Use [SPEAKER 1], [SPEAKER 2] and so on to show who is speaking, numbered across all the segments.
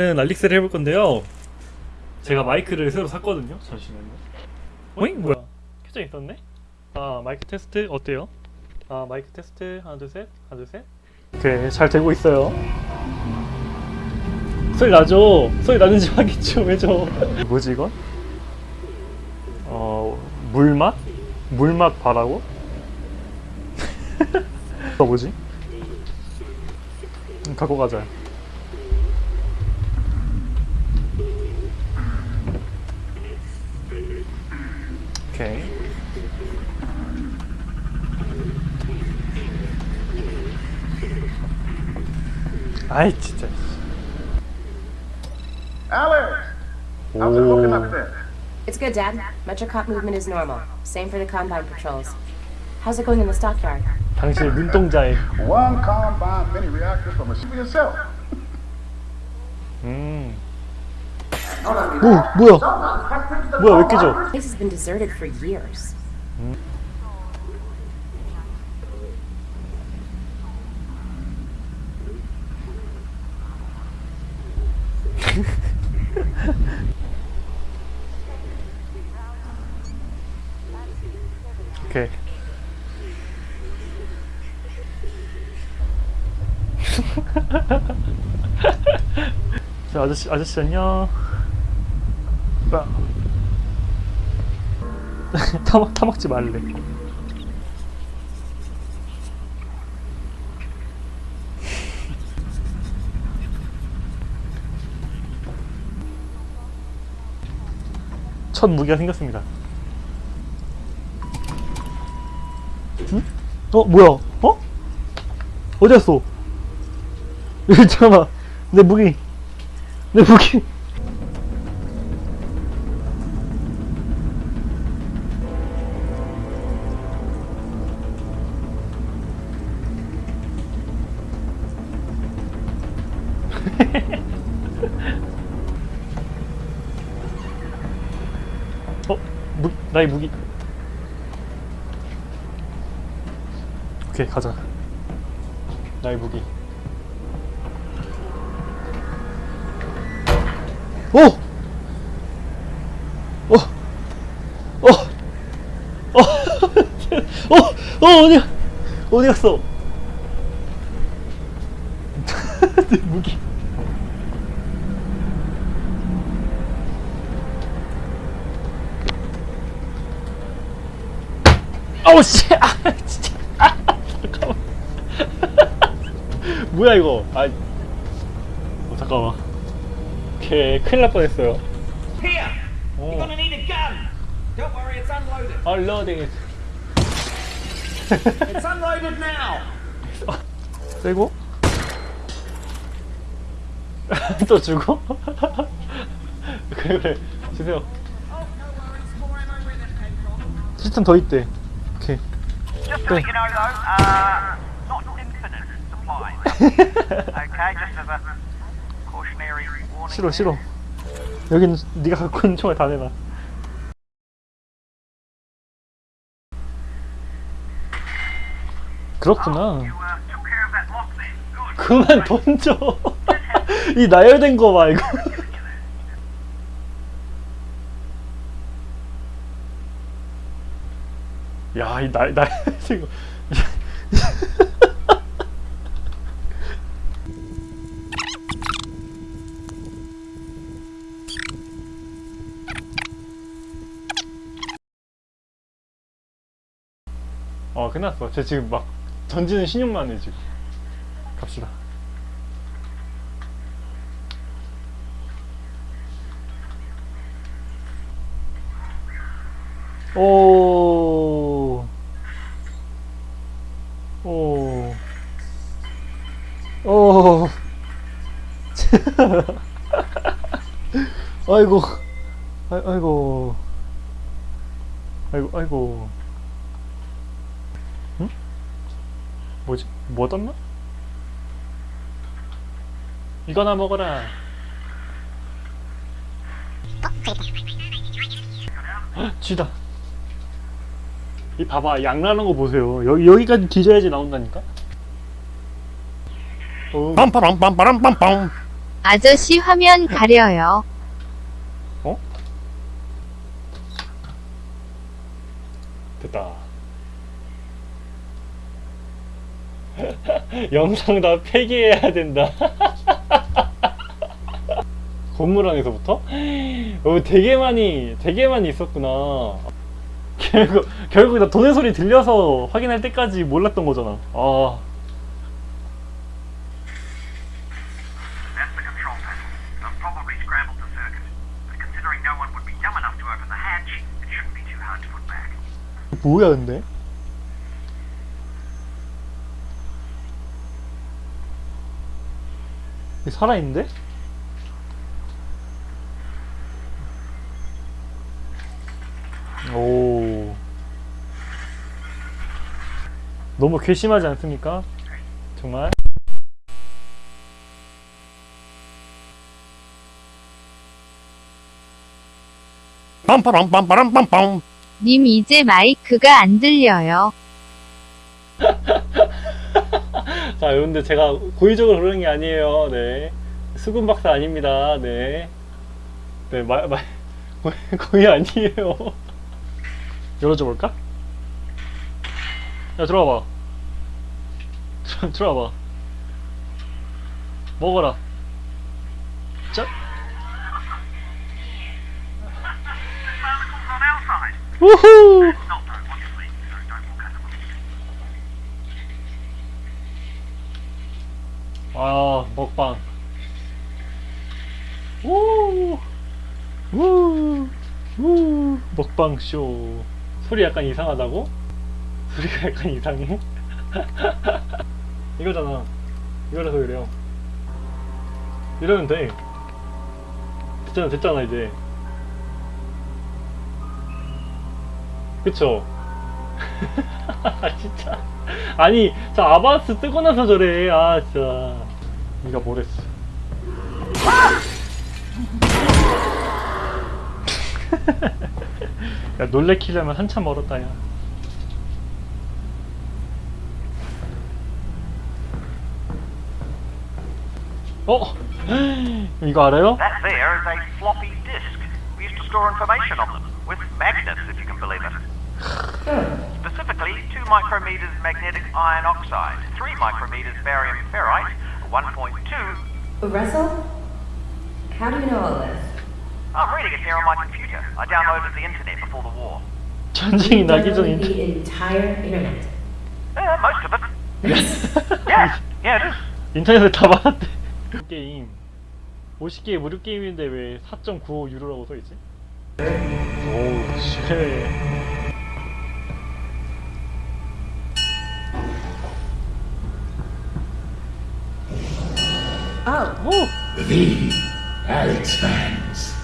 [SPEAKER 1] 는 알릭스를 해볼 건데요. 제가 마이크를 새로 샀거든요. 잠시만요. 어잉 뭐야? 켜져 있었네? 아 마이크 테스트 어때요? 아 마이크 테스트 하나 둘 셋, 하나 둘 셋. 오케이 잘 되고 있어요. 소리 나죠? 소리 나는지 확인 좀 해줘. 뭐지 이건? 어 물맛? 물맛 바라고? 이거 뭐지? 음, 갖고 가자. 오케이. 아이 진짜.
[SPEAKER 2] Alex! How's it looking up
[SPEAKER 1] 오.
[SPEAKER 2] there?
[SPEAKER 3] It's good, Dad. Metrocop movement is normal. Same for the combine patrols. How's it going in the stockyard?
[SPEAKER 1] 당신의 눈동자에.
[SPEAKER 2] One combine mini reactor from a ship yourself.
[SPEAKER 1] 음. 뭐 뭐야? 뭐야 왜 깨져? 오케이. 자 아저씨 아저씨 안녕. 빠. 타먹 타먹지 말래. 첫 무기가 생겼습니다. 응? 어 뭐야? 어? 어디 갔어? 잠깐만 내 무기 내 무기 어? 무, 나의 무기 오케이 가자 나의 무기 오! 어! 어! 어! 어! 어! 어디야? 어디 갔어? 내 무기 아우 씨! 아 진짜 아 잠깐만 뭐야 이거 아 어, 잠깐만 오케이 큰일 날 뻔했어요
[SPEAKER 4] Here!
[SPEAKER 1] Oh.
[SPEAKER 4] You're gonna need a gun! Don't worry, it's unloaded.
[SPEAKER 1] 얼러딩
[SPEAKER 4] It's unloaded now!
[SPEAKER 1] 빼고 또 주고 그래 그래 주세요
[SPEAKER 4] Oh.
[SPEAKER 1] 시스템 더 있대
[SPEAKER 5] Uh, warning.
[SPEAKER 1] 싫어 싫어 여긴 네가 갖고 있는 총알 다 내놔 그렇구나
[SPEAKER 5] uh.
[SPEAKER 1] 그만 던져 이 나열된 거 봐 이거 야이 나 나열된 거어 끝났어. 쟤 지금 막 던지는 신용만 해 지금. 갑시다. 오. 오. 오. 아이고. 아, 아이고. 아이고, 아이고. 응? 뭐지? 뭐 떴나? 이거나 먹어라. 헉, 쥐다. 이 봐봐 양라는 거 보세요. 여기 여기까지 뒤져야지 나온다니까. 어,
[SPEAKER 6] 빰빠람빰빠람빰빰 아저씨 화면 가려요.
[SPEAKER 1] 어? 됐다. 영상 다 폐기해야 된다. 건물 안에서부터? 어, 되게 많이, 되게 많이 있었구나. 결국, 결국 나 돈의 소리 들려서 확인할 때까지 몰랐던 거잖아. 아, 뭐야, 근데? 살아있는데? 오. 너무 괘씸하지 않습니까? 정말?
[SPEAKER 7] 빰빠람빰빠람빰빰
[SPEAKER 6] 님 이제 마이크가 안 들려요.
[SPEAKER 1] 자, 여러분들 제가 고의적으로 그러는 게 아니에요. 네. 수군 박사 아닙니다. 네. 네, 말, 말, 거의 아니에요. 열어줘 볼까? 야, 들어와봐. 들어, 들어와봐. 먹어라. 자,
[SPEAKER 5] them.
[SPEAKER 1] 아, 먹방. 우! 우! 우! 먹방 쇼. 소리 약간 이상하다고? 소리가 약간 이상해? 이거잖아. 이거라서 그래요. 이러면 돼. 됐잖아, 됐잖아, 이제. 그쵸? 진짜. 아니, 저 아바스 뜨고 나서 저래. 아, 진짜. 네가 뭐랬어. 야, 놀래키려면 한참 멀었다, 야. 어? 이거 알아요?
[SPEAKER 5] can believe it. Specifically, 2 micrometers magnetic iron oxide, 3 micrometers barium ferrite, 1.2.
[SPEAKER 3] Russell? How do you know all this?
[SPEAKER 5] I'm reading it here on my computer. I downloaded the internet before the war.
[SPEAKER 1] 전쟁이 나기 전 인터...
[SPEAKER 3] The entire internet.
[SPEAKER 5] Uh, most of it. Yeah, yeah, it is.
[SPEAKER 1] 인터넷에 다 받았대. 게임 50개 무료 게임인데 왜 4.95 유로라고 써있지? 오우 쉣
[SPEAKER 3] Oh,
[SPEAKER 1] 오!
[SPEAKER 7] The Alex fans.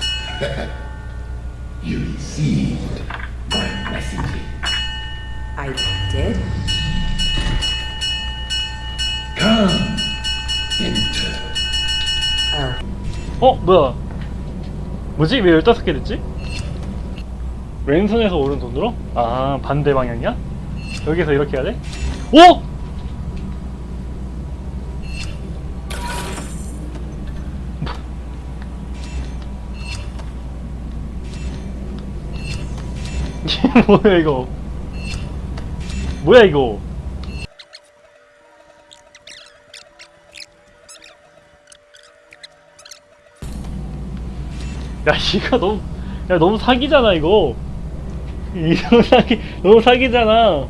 [SPEAKER 7] you received my message.
[SPEAKER 3] I did?
[SPEAKER 7] Come, enter.
[SPEAKER 3] Oh.
[SPEAKER 1] 어? 뭐야 뭐지? 왜 15개 됐지? 왼손에서 오른손으로? 아 반대 방향이야? 여기서 이렇게 해야 돼? 오! 뭐야 이거 뭐야 이거 야 이거 너무 야 너무 사기잖아 이거 이거 사기 너무 사기잖아.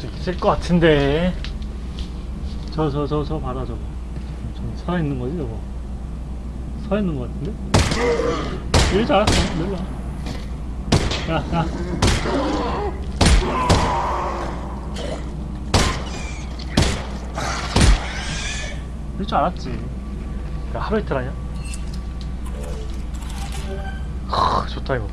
[SPEAKER 1] 또 있을 것 같은데. 저 저 저 저 봐라 저거. 저 살아있는 거지 저거? 살아있는 것 같은데? 이러지 않았어 놀라. 야야 이럴 줄 알았지 야 하루 이틀 하냐? 하, 좋다 이거